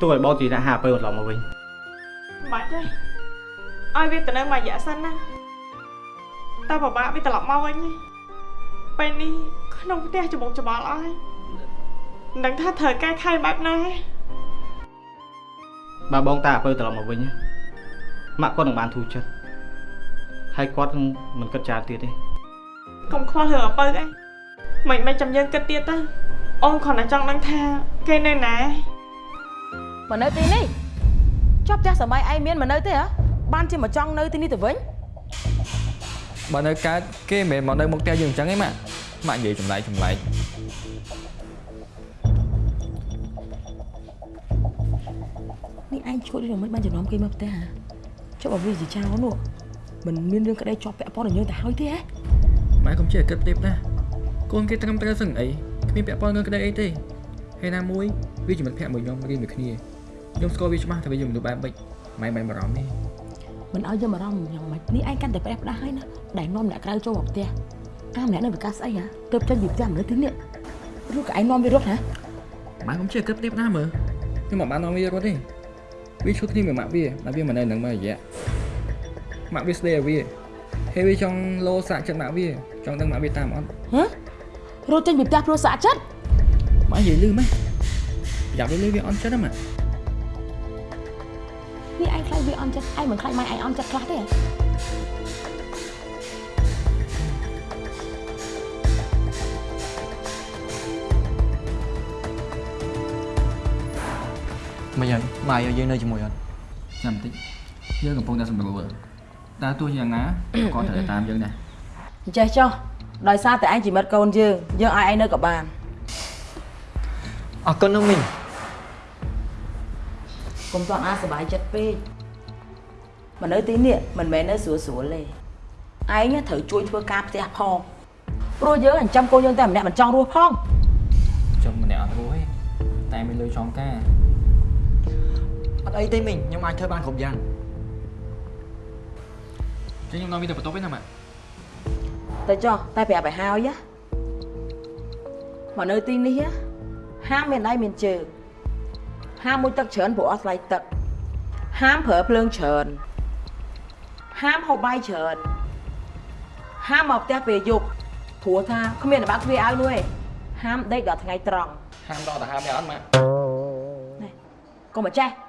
ទោះឲ្យបោកទីដាក់ហាពៅត្រឡប់មកវិញមិនបាច់ទេឲ្យវាទៅនៅមួយរយៈសិនណាតើពិបាកវាត្រឡប់មកវិញទេពេលនេះក្នុងផ្ទះច្បងច្បល់អស់ហើយមិនដឹងថាត្រូវកែខៃបែបណាទេបើបងតាអាពៅត្រឡប់មកវិញណា ម៉ាក់គាត់នឹងបានធូរចិត្តហើយគាត់នឹងមិនគិតច្រើនទៀតទេកុំខ្វល់រឿងអពើអីមិនមិនចាំយើងគិតទៀតទៅអូនគ្រាន់តែចង់ដឹងថាគេនៅណាមកនៅទីនេះជាប់ផ្ទះសម័យឯងមានមកនៅទេហ៎បានជាមកចង់នៅទីនេះទៅវិញបើនៅកើតគេមិនមែនមកនៅមុខផ្ទះយើងអញ្ចឹងទេម៉ាក់ម៉ាក់និយាយចម្លែកចម្លែកនេះឯងឈួតនេះមិនបានចំណាំគេមកផ្ទះហ៎ ចុះបើវាជាចោលនោះមិនមានរឿងក្តីជាប់ពាក់ព័ន្ធនឹងយើងទៅហើយទេហ៎ម៉ែកុំជឿគិតទេណាកូនគេត្រឹមត្រូវសឹងអីគ្មានពាក់ព័ន្ធនឹងក្តីអីទេហើយណាមួយវាជាមិត្តភក្តិមួយខ្ញុំរៀនមួយគ្នាខ្ញុំស្គាល់វាច្បាស់ថាវាជាមនុស្សបែបម៉េចម៉ែមិនបារម្ភទេមិនឲ្យយើងបារម្ភយ៉ាងម៉េចនេះឯងកាន់តែប្រេះផ្ដាស់ហើយណាដែលនាំអ្នកក្រៅចូលមកផ្ទះអាម្នាក់នៅវិកាស្អីហ៎ទៅចេញពីផ្ទះមនុស្សទីនេះឬក៏ឯងនាំវារត់ហ៎ម៉ែកុំជឿគិតទេណាមើលខ្ញុំមិនបាននាំវារត់ទេ វាឈប់គ្នាមួយម៉ាក់វាតែវាមិននៅនឹងមករយៈម៉ាក់វាស្ដីឲ្យវាហើយវាចង់លោសាក់ចិត្តម៉ាក់វាចង់ដឹងម៉ាក់វាតាមអត់ហ៎រត់ចេញពីផ្ទះព្រោះសាក់ចិត្តម៉ាក់និយាយលឺម៉េចប្រយ័ត្នវាលឺវាអន់ចិត្តណាម៉ាក់នេះឯងខ្លាចវាអន់ចិត្តឯងមិនខ្លាចម៉ែឯងអន់ចិត្តខ្លះទេហ៎ មិនហើយម៉ែឲ្យយើងនៅជាមួយអត់ចាំបន្តិចយើងកំពុងតែសម្រួលតើទោះយ៉ាងណាក៏ត្រូវតែតាមយើងដែរអញ្ចេះចុះដោយសារតែឯងជាមិត្តកូនយើងយើងឲ្យឯងនៅក៏បានអរគុណណាស់មីងកុំតន់អាសប្បាយចិត្តពេកមកនៅទីនេះមិនមែននៅស្រួលស្រួលទេឯងត្រូវជួយធ្វើការផ្ទះផងព្រោះយើងអញ្ចឹមកូនយើងតែម្នាក់មិនចង់រស់ផងចុះម្នាក់អត់រួចទេតែមានលុយចំការ អត់អីទេមីងខ្ញុំអាចធ្វើបានគ្រប់យ៉ាងចឹងខ្ញុំនាំវាទៅបន្ទប់ឯណាម៉ាក់ទៅចុះតែប្រាប់ឲ្យហើយណាមកនៅទីនេះណាហាមមានដៃមានជើងហាមមួយទឹកច្រើនព្រោះអស់ថ្លៃទឹកហាមប្រើភ្លើងច្រើនហាមហូបបាយច្រើនហាមមកផ្ទះពេលយប់ព្រោះថាគ្មានអាបាក់ទ្វារឲ្យនោះឯងហាមដេកដល់ថ្ងៃត្រង់ហាមដល់ទៅហាមយ៉ាងអត់ម៉ាក់កុំមកចេះ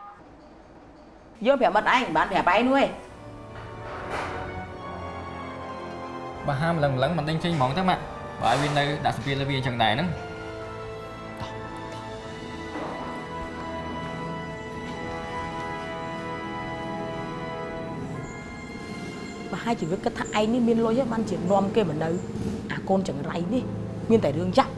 យើងប្រាប់មិត្តឯងមិនបានប្រាប់ឯងនោះឯងបើហាមឡើងឡើងមិនដេញចេញហ្មងទៅម៉ាក់បើឲ្យវានៅដាក់សម្ពាធលើវាអញ្ចឹងដែរហ្នឹងប្រហែលជីវិតគិតថាឯងនេះមានលុយហើយបានជានាំគេមកនៅអាកូនចង្រៃនេះមានតែរឿងចាក់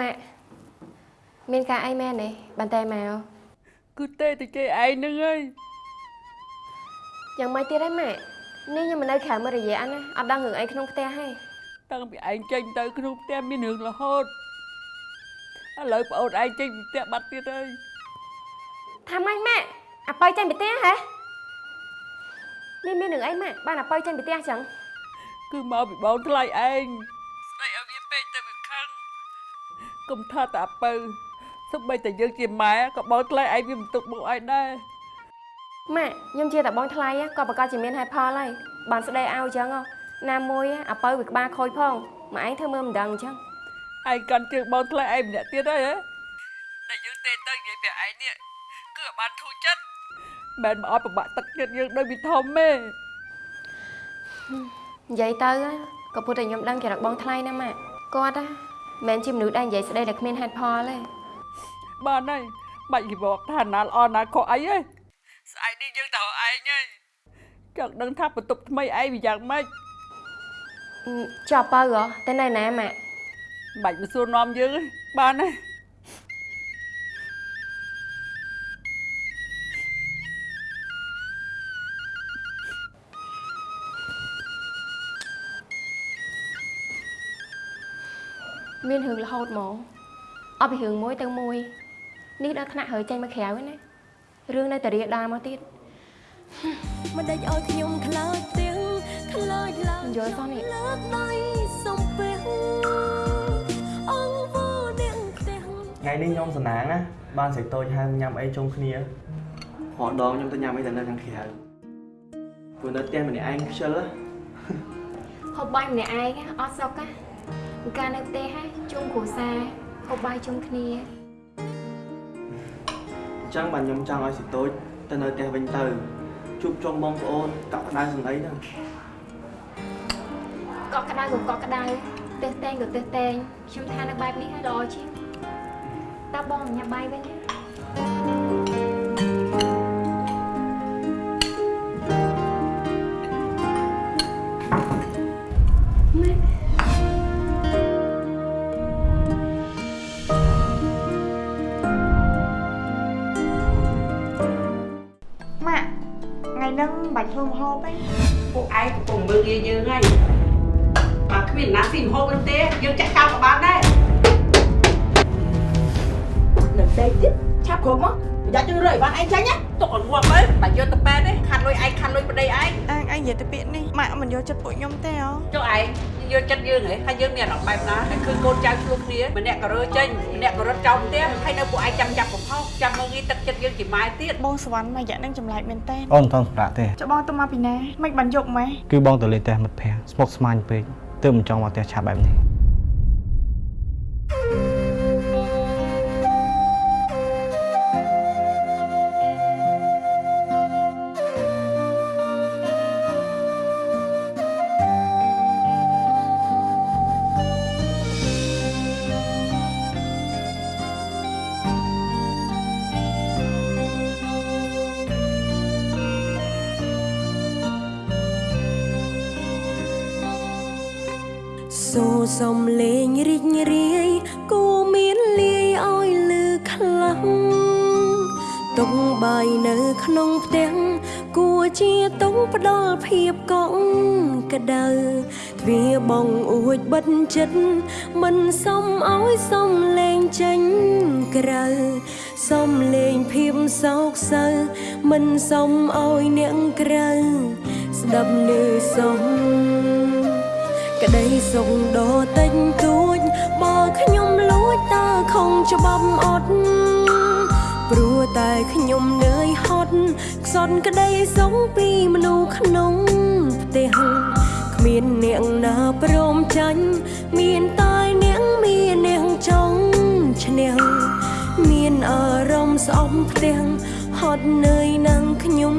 ម៉ាក់មានការអីមែនទេបានតែមកគឺទេតែគេឯងហ្នឹងហើយយ៉ាងម៉េចទៀតហើយម៉ាក់នេះខ្ញុំមិននៅក្រៅមួយរយៈណាអត់ដឹងរឿងអីក្នុងផ្ទះទេតាំងពីឯងចេញទៅក្នុងផ្ទះមានរឿងរហូតឥឡូវប្អូនឯងចេញពីផ្ទះបាត់ទៀតហើយថាម៉េចម៉ាក់អាប៉ៅចេញពីផ្ទះហ៎នេះមានរឿងអីម៉ាក់បានអាប៉ៅចេញពីផ្ទះចឹងគឺមកពីបងថ្លៃឯង កុំថាតែអាពៅសូម្បីតែយើងជាម៉ែក៏បងថ្លៃឯងវាមិនទុកមុខឲ្យដែរម៉ាក់ខ្ញុំជាតែបងថ្លៃក៏ប្រកាសជាមានហេតុផលហើយបានស្ដីឲ្យចឹងណាមួយអាប៉ៅវាក្បាលខូចផងមកឯងធ្វើមើលមិនដឹងអញ្ចឹងឯងកាន់ជើងបងថ្លៃឯងម្នាក់ទៀតហើយហ៎ដែលយើងទេទៅនិយាយប្រាប់ឯងនេះគឺឲ្យបានធូរចិត្តមិនមកឲ្យប្របាក់ទឹកចិត្តយើងដូចពីធំទេនិយាយទៅក៏ពុទ្ធតែខ្ញុំដឹងចរិតបងថ្លៃណាម៉ាក់គាត់ណា មិនមែនជាមនុស្សដែលនិយាយស្ដីដែលគ្មានហេតុផលទេ បានហើយបាច់គេบอกថាណាល្អណាខុសអីទេស្អែកនេះយើងទៅឯងហើយចង់ដឹងថាបន្ទប់ថ្មីឯងវាយ៉ាងម៉េច ចុះបើហ៎តែនៅណាម៉ាក់ បាច់មកសួរនាំយើងទេបានហើយ មានរឿងរហូតហ្មងអត់ពីរឿងមួយទៅមួយនេះដល់ថ្នាក់ហើយចេញមកក្រៅហើយណារឿងនៅតែរៀដាមកទៀតមិនដេចឲ្យខ្ញុំខ្លោចទាំងខ្លោចឡើងយល់សោះនេះលើកដៃសំពេះអងវនាងផ្ទះថ្ងៃនេះខ្ញុំសំណាងណាបានសេចតូចហៅញ៉ាំអីជុំគ្នារហដងខ្ញុំទៅញ៉ាំអីតែនៅខាងក្រៅព្រោះនៅផ្ទះម្នាក់ឯងខ្ជិលណាហូបបាយម្នាក់ឯងអត់សុខណា កាលនៅផ្ទះហ่ะជុំគ្រួសារហូបបាយជុំគ្នាអញ្ចឹងបាទខ្ញុំចង់ឲ្យសេចតូចទៅនៅផ្ទះវិញទៅជួបជុំបងប្អូនកក់ក្ដៅសម្ដីហ្នឹងកក់ក្ដៅក៏កក់ក្ដៅទើសតែងក៏ទើសតែងខ្ញុំថានៅបែបនេះហើយល្អជាងតើបងញ៉ាំបាយវិញទេ ធ្វើម្ហូបទេពួកឯងកំពុងមើលងាយយើងហើយបើគ្មានណាស៊ីម្ហូបវិញទេយើងចាក់ចោលក៏បានដែរនៅផ្ទៃទៀតឆាប់គ្រប់មកប្រយ័ត្នយើងរើឲ្យបានឯងចាញ់ណាទុកឲ្យងាប់ទៅបើយកទៅប៉ែតទេខាត់លុយឯងខាត់លុយប្តីឯងអើឯងនិយាយទៅពាក្យនេះម៉ាក់មិនយកចិត្តពួកខ្ញុំទេហ៎ចុះឯង យកចិត្តយើងហ៎ហើយយើងមានអារម្មណ៍បែបណាហើយគឺកូនចៅឆ្លោះគ្នាម្នាក់ក៏រើចេញម្នាក់ក៏រត់ចោលផ្ទះហើយនៅពួកឯងចាំចាប់កំហុសចាំមើលងាយទឹកចិត្តយើងជាម៉ែទៀតបងសវណ្ណមួយរយៈហ្នឹងចម្លែកមែនតើអូនមិនតន់សម្រាប់ទេចុះបងទៅមកពីណាមិនបានយកម៉េះគឺបងទៅលេងផ្ទះមិត្តភ័ក្តិស្មុគស្មាញពេកទើបមិនចង់មកផ្ទះឆាប់បែបនេះ សូរសំលេងរីករាយគូមានលាយឲ្យលឺខ្លាំងតុងបាយនៅក្នុងផ្ទះគួរជាតុងផ្ដល់ភាពកក់ក្ដៅទ្វារបងអួចបិទចិត្តមិនសមឲ្យសំលេងចេញក្រៅសំលេងភាពសោកសៅមិនសមឲ្យអ្នកក្រៅស្ដាប់នឿសំ ក្តីសុខដ៏តិចតួចបើខ្ញុំលួចតើខំច្បាប់អត់ព្រោះតែខ្ញុំនឿយហត់ខ្សត់ក្តីសុខពីមនុស្សក្នុងផ្ទះគ្មានអ្នកណាព្រមចាញ់មានតែអ្នកមានអ្នកចង់ឈ្នះមានអារម្មណ៍ស្អប់ផ្ទះហត់នឿយនឹងខ្ញុំ